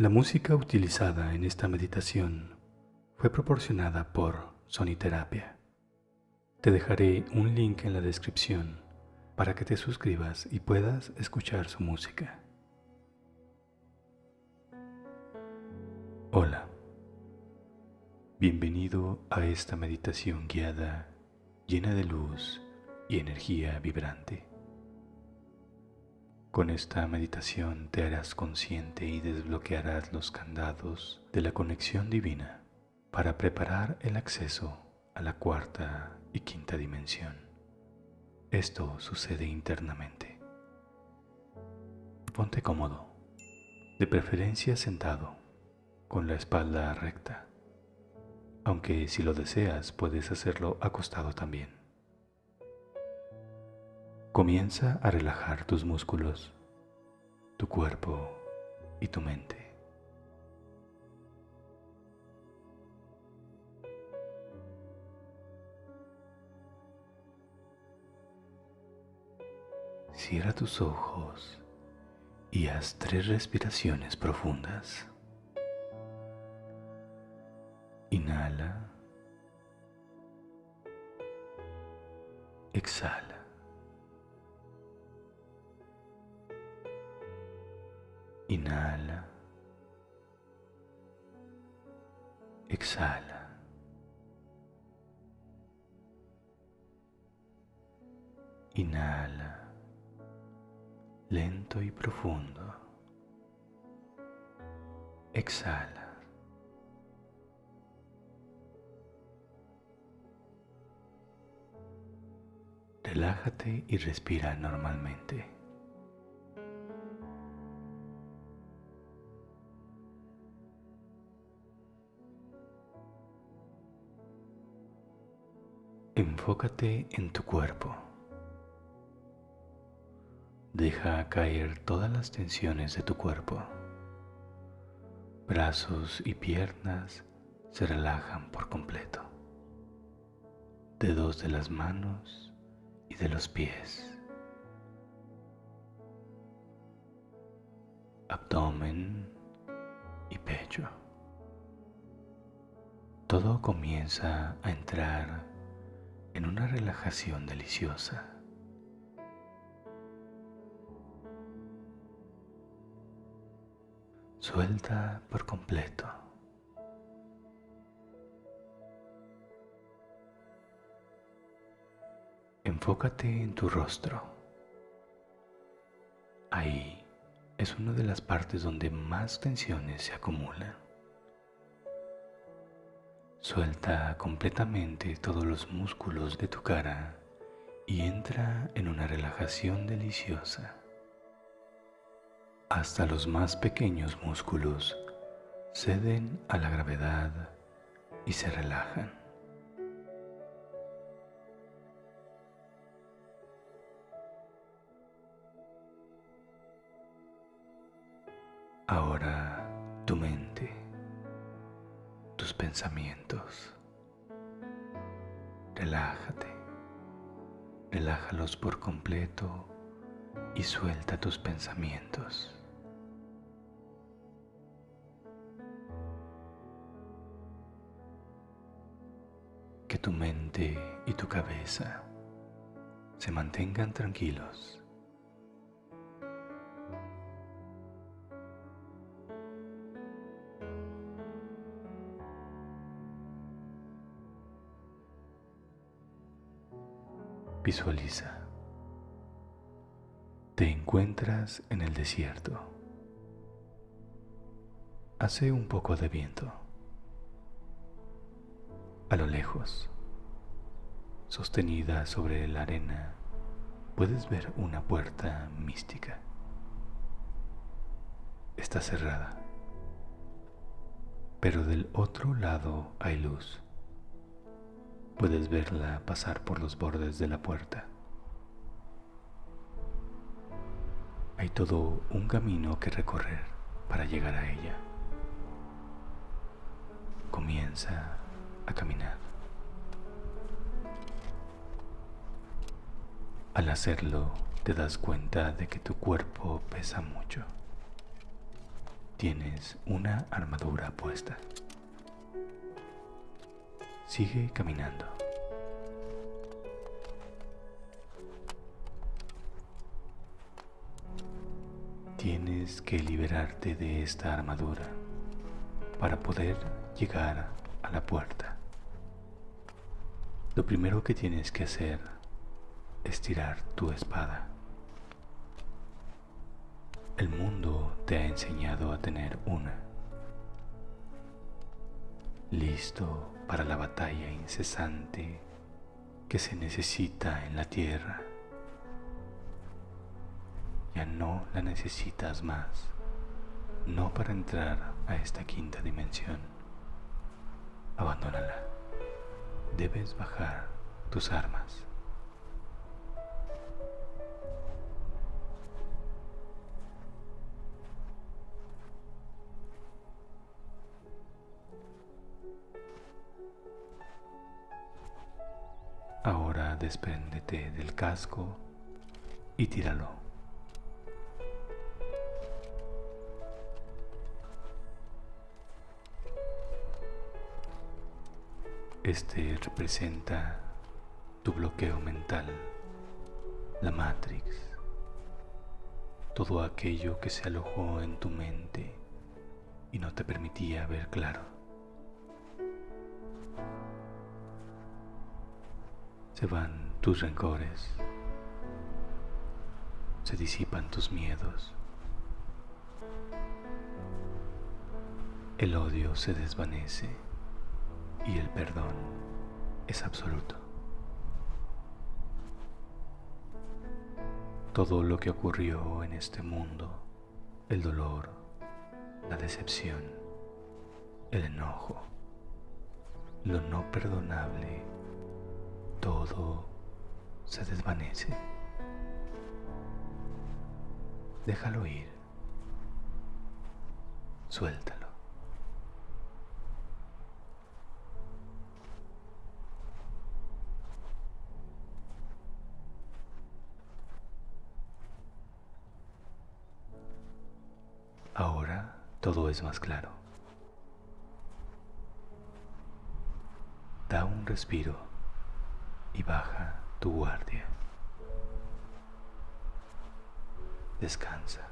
La música utilizada en esta meditación fue proporcionada por Soniterapia. Te dejaré un link en la descripción para que te suscribas y puedas escuchar su música. Hola, bienvenido a esta meditación guiada llena de luz y energía vibrante. Con esta meditación te harás consciente y desbloquearás los candados de la conexión divina para preparar el acceso a la cuarta y quinta dimensión. Esto sucede internamente. Ponte cómodo, de preferencia sentado, con la espalda recta, aunque si lo deseas puedes hacerlo acostado también. Comienza a relajar tus músculos, tu cuerpo y tu mente. Cierra tus ojos y haz tres respiraciones profundas. Inhala. Exhala. Inhala. Exhala. Inhala. Lento y profundo. Exhala. Relájate y respira normalmente. Enfócate en tu cuerpo. Deja caer todas las tensiones de tu cuerpo. Brazos y piernas se relajan por completo. Dedos de las manos y de los pies. Abdomen y pecho. Todo comienza a entrar en una relajación deliciosa. Suelta por completo. Enfócate en tu rostro. Ahí es una de las partes donde más tensiones se acumulan. Suelta completamente todos los músculos de tu cara y entra en una relajación deliciosa. Hasta los más pequeños músculos ceden a la gravedad y se relajan. Ahora pensamientos. Relájate, relájalos por completo y suelta tus pensamientos. Que tu mente y tu cabeza se mantengan tranquilos. Visualiza. Te encuentras en el desierto. Hace un poco de viento. A lo lejos, sostenida sobre la arena, puedes ver una puerta mística. Está cerrada, pero del otro lado hay luz. Puedes verla pasar por los bordes de la puerta. Hay todo un camino que recorrer para llegar a ella. Comienza a caminar. Al hacerlo, te das cuenta de que tu cuerpo pesa mucho. tienes una armadura puesta. Sigue caminando. Tienes que liberarte de esta armadura para poder llegar a la puerta. Lo primero que tienes que hacer es tirar tu espada. El mundo te ha enseñado a tener una. Listo para la batalla incesante que se necesita en la tierra. Ya no la necesitas más, no para entrar a esta quinta dimensión. Abandónala. Debes bajar tus armas. Despréndete del casco y tíralo. Este representa tu bloqueo mental, la Matrix, todo aquello que se alojó en tu mente y no te permitía ver claro. Se van tus rencores, se disipan tus miedos, el odio se desvanece y el perdón es absoluto. Todo lo que ocurrió en este mundo, el dolor, la decepción, el enojo, lo no perdonable, todo se desvanece. Déjalo ir. Suéltalo. Ahora todo es más claro. Da un respiro y baja tu guardia. Descansa.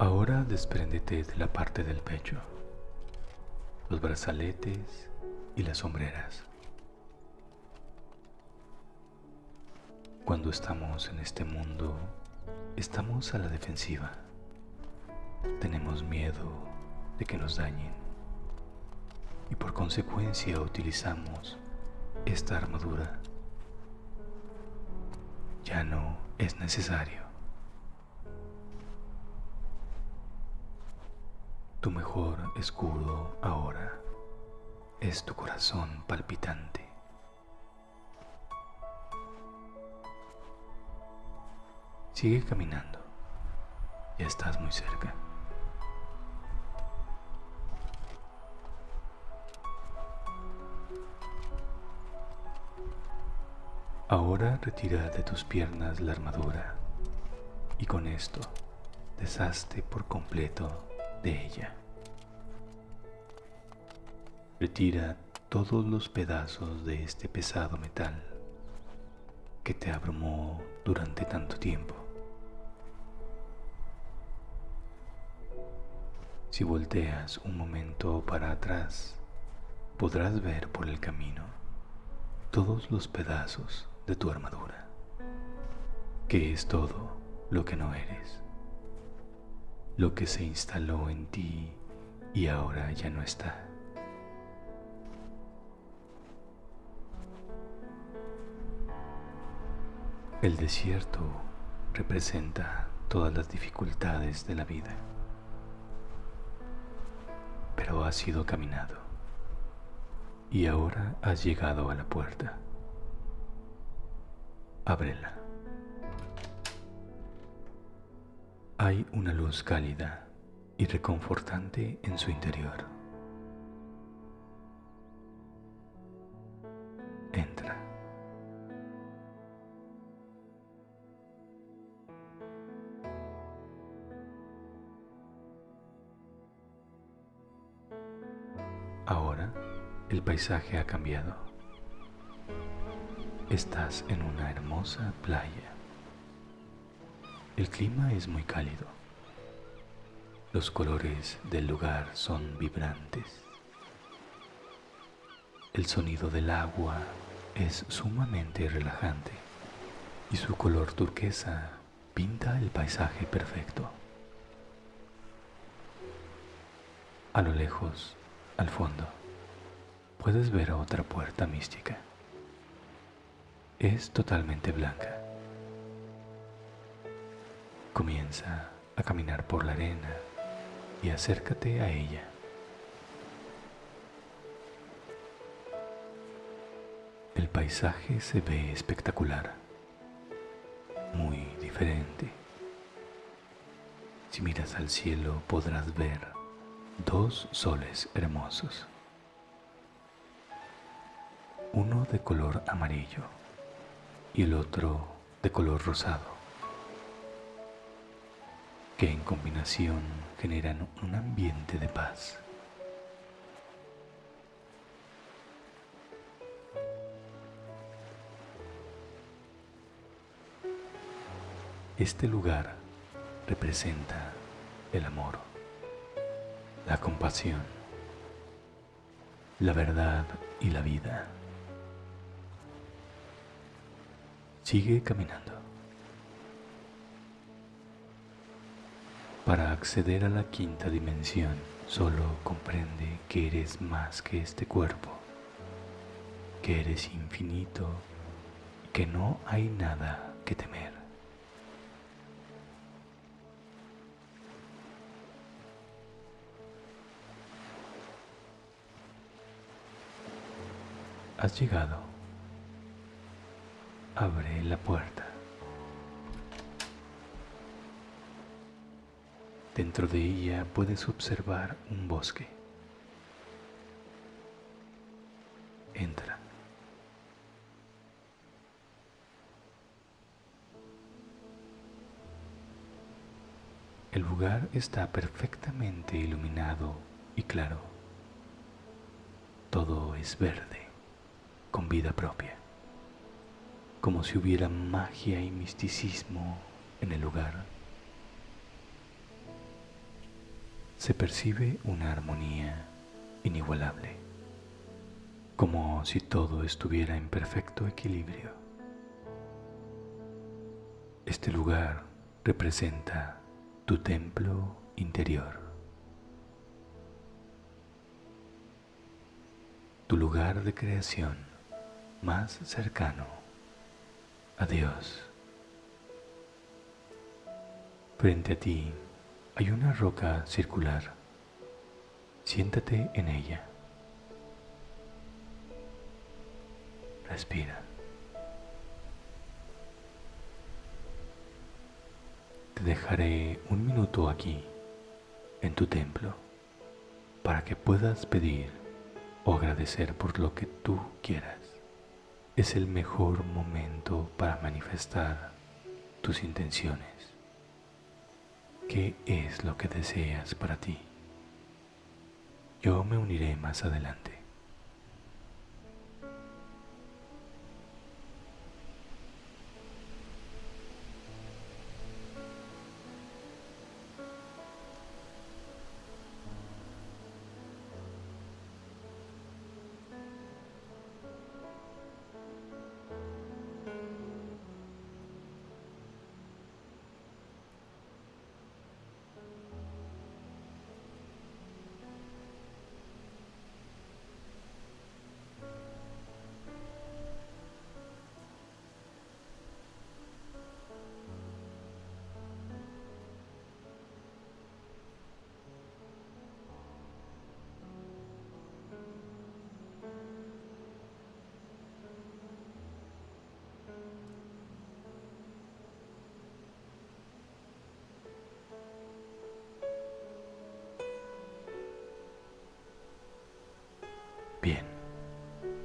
Ahora despréndete de la parte del pecho, los brazaletes y las sombreras. Cuando estamos en este mundo, estamos a la defensiva. Tenemos miedo de que nos dañen y por consecuencia utilizamos esta armadura. Ya no es necesario. Tu mejor escudo ahora es tu corazón palpitante. Sigue caminando. Ya estás muy cerca. Ahora retira de tus piernas la armadura y con esto deshazte por completo de ella. Retira todos los pedazos de este pesado metal que te abrumó durante tanto tiempo. Si volteas un momento para atrás, podrás ver por el camino todos los pedazos de tu armadura, que es todo lo que no eres, lo que se instaló en ti y ahora ya no está. El desierto representa todas las dificultades de la vida, pero has sido caminado y ahora has llegado a la puerta Ábrela. Hay una luz cálida y reconfortante en su interior. Entra. Ahora el paisaje ha cambiado. Estás en una hermosa playa. El clima es muy cálido. Los colores del lugar son vibrantes. El sonido del agua es sumamente relajante y su color turquesa pinta el paisaje perfecto. A lo lejos, al fondo, puedes ver otra puerta mística. Es totalmente blanca. Comienza a caminar por la arena y acércate a ella. El paisaje se ve espectacular, muy diferente. Si miras al cielo podrás ver dos soles hermosos, uno de color amarillo y el otro de color rosado, que en combinación generan un ambiente de paz. Este lugar representa el amor, la compasión, la verdad y la vida. Sigue caminando. Para acceder a la quinta dimensión, solo comprende que eres más que este cuerpo, que eres infinito que no hay nada que temer. Has llegado. Abre la puerta. Dentro de ella puedes observar un bosque. Entra. El lugar está perfectamente iluminado y claro. Todo es verde con vida propia, como si hubiera magia y misticismo en el lugar. Se percibe una armonía inigualable, como si todo estuviera en perfecto equilibrio. Este lugar representa tu templo interior. tu lugar de creación más cercano a Dios. Frente a ti hay una roca circular. Siéntate en ella. Respira. Te dejaré un minuto aquí, en tu templo, para que puedas pedir o agradecer por lo que tú quieras es el mejor momento para manifestar tus intenciones. ¿Qué es lo que deseas para ti? Yo me uniré más adelante.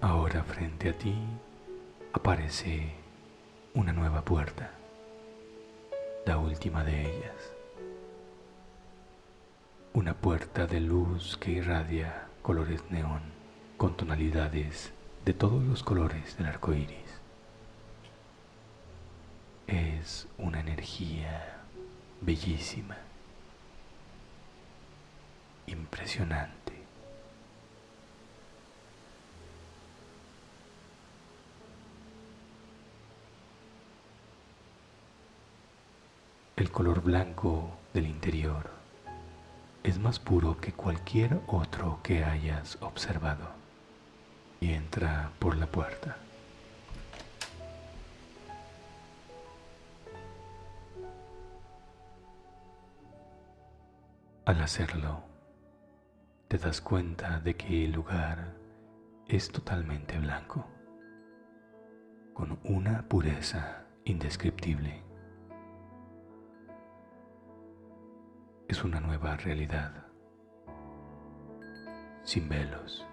Ahora frente a ti aparece una nueva puerta, la última de ellas. Una puerta de luz que irradia colores neón con tonalidades de todos los colores del arco iris. Es una energía bellísima, impresionante. El color blanco del interior es más puro que cualquier otro que hayas observado y entra por la puerta. Al hacerlo, te das cuenta de que el lugar es totalmente blanco, con una pureza indescriptible. Es una nueva realidad, sin velos,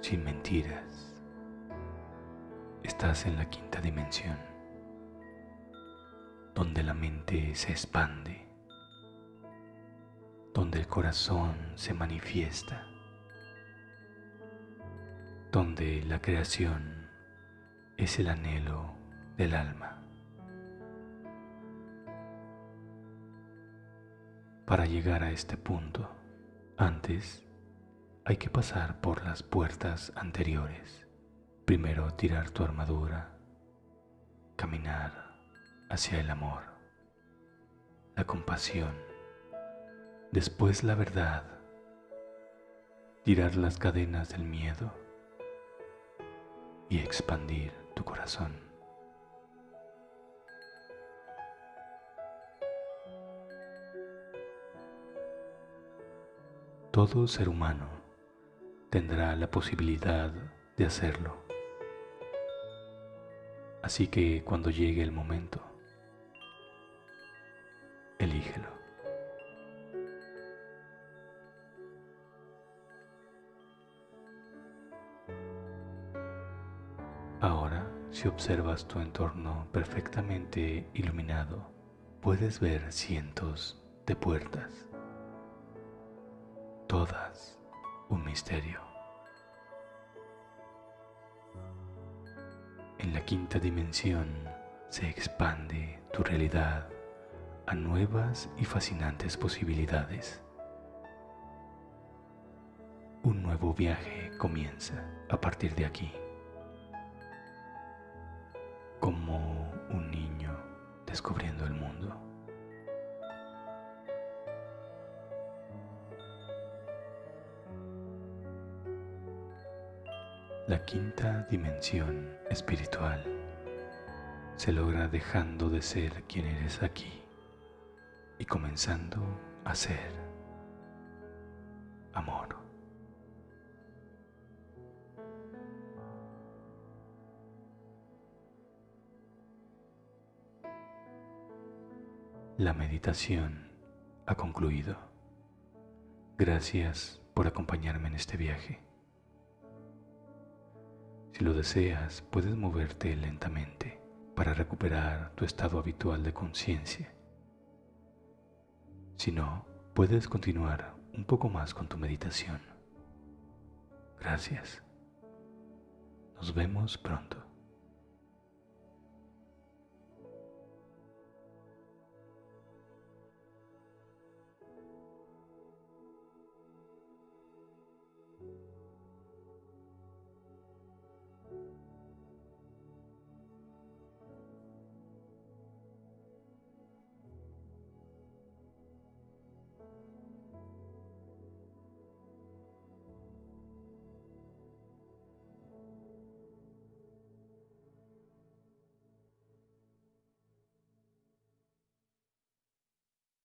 sin mentiras. Estás en la quinta dimensión, donde la mente se expande, donde el corazón se manifiesta, donde la creación es el anhelo del alma. Para llegar a este punto, antes hay que pasar por las puertas anteriores. Primero tirar tu armadura, caminar hacia el amor, la compasión, después la verdad, tirar las cadenas del miedo y expandir tu corazón. Todo ser humano tendrá la posibilidad de hacerlo. Así que cuando llegue el momento, elígelo. Ahora, si observas tu entorno perfectamente iluminado, puedes ver cientos de puertas todas un misterio. En la quinta dimensión se expande tu realidad a nuevas y fascinantes posibilidades. Un nuevo viaje comienza a partir de aquí, como un niño descubriendo el mundo. La quinta dimensión espiritual se logra dejando de ser quien eres aquí y comenzando a ser amor. La meditación ha concluido. Gracias por acompañarme en este viaje. Si lo deseas, puedes moverte lentamente para recuperar tu estado habitual de conciencia. Si no, puedes continuar un poco más con tu meditación. Gracias. Nos vemos pronto.